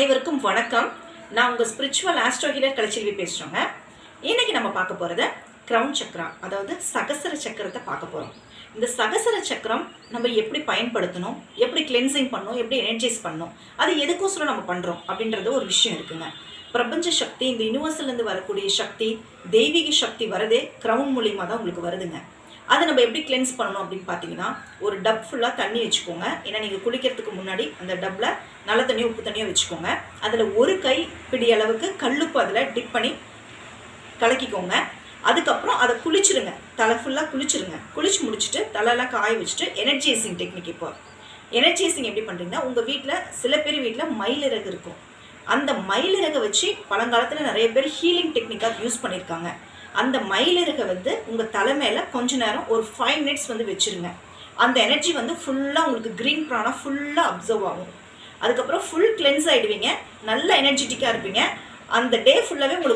அனைவருக்கும் வணக்கம். நான் உங்கள் ஸ்பிரிச்சுவல் ஆஸ்ட்ரோ ஹீலர் கலைச்செல்வி பேசுகிறோங்க இன்றைக்கி நம்ம பார்க்க போகிறது க்ரௌன் சக்கரா அதாவது சகசர சக்கரத்தை பார்க்க போகிறோம் இந்த சகசர சக்கரம் நம்ம எப்படி பயன்படுத்தணும் எப்படி கிளென்சிங் பண்ணணும் எப்படி எனர்ஜைஸ் பண்ணணும் அது எதுக்கோசரம் நம்ம பண்ணுறோம் அப்படின்றது ஒரு விஷயம் இருக்குங்க. பிரபஞ்ச சக்தி இந்த யூனிவர்ஸ்லேருந்து வரக்கூடிய சக்தி தெய்வீக சக்தி வரதே க்ரௌன் மூலியமாக தான் உங்களுக்கு வருதுங்க. அதை நம்ம எப்படி கிளென்ஸ் பண்ணணும் அப்படின்னு பார்த்தீங்கன்னா ஒரு டப் ஃபுல்லாக தண்ணி வச்சுக்கோங்க. ஏன்னா நீங்கள் குளிக்கிறதுக்கு முன்னாடி அந்த டப்பில் நல்ல தண்ணியோ உப்பு தண்ணியோ வச்சுக்கோங்க. அதில் ஒரு கை பிடி அளவுக்கு கல்லுப்பு அதில் டிப் பண்ணி கலக்கிக்கோங்க. அதுக்கப்புறம் அதை குளிச்சிருங்க. தலை ஃபுல்லாக குளிச்சிருங்க. குளிச்சு முடிச்சுட்டு தலையெல்லாம் காய வச்சுட்டு எனர்ஜைசிங் டெக்னிக் இப்போ. எனர்ஜைசிங் எப்படி பண்ணுறீங்கன்னா உங்கள் வீட்டில் சில பேர் வீட்டில் மயிலிறகு இருக்கும். அந்த மயிலிறகை வச்சு பழங்காலத்தில் நிறைய பேர் ஹீலிங் டெக்னிக்காக யூஸ் பண்ணியிருக்காங்க அந்த மயிலிறகை வந்து உங்கள் தலை மேலே கொஞ்ச நேரம் ஒரு ஃபைவ் மினிட்ஸ் வந்து வச்சுருங்க. அந்த எனர்ஜி வந்து ஃபுல்லாக உங்களுக்கு க்ரீன் ப்ரானா ஃபுல்லாக அப்சர்வ் ஆகும். அதுக்கப்புறம் ஃபுல் கிளென்ஸ் ஆகிடுவீங்க நல்ல எனர்ஜெட்டிக்காக இருப்பீங்க. அந்த டே ஃபுல்லாகவே உங்களுக்கு